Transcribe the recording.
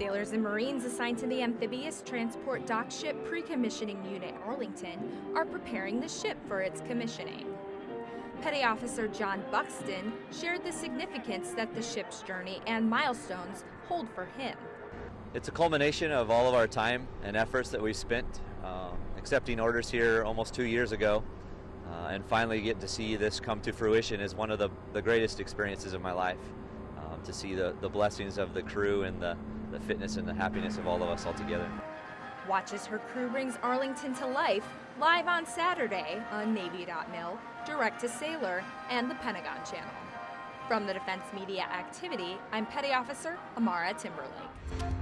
Sailors and Marines assigned to the Amphibious Transport Dock Ship Pre-Commissioning Unit Arlington are preparing the ship for its commissioning. Petty Officer John Buxton shared the significance that the ship's journey and milestones hold for him. It's a culmination of all of our time and efforts that we've spent um, accepting orders here almost two years ago. Uh, and finally get to see this come to fruition is one of the, the greatest experiences of my life. Um, to see the, the blessings of the crew and the, the fitness and the happiness of all of us all together. Watch as her crew brings Arlington to life live on Saturday on Navy.mil, Direct to Sailor, and the Pentagon Channel. From the Defense Media Activity, I'm Petty Officer Amara Timberlake.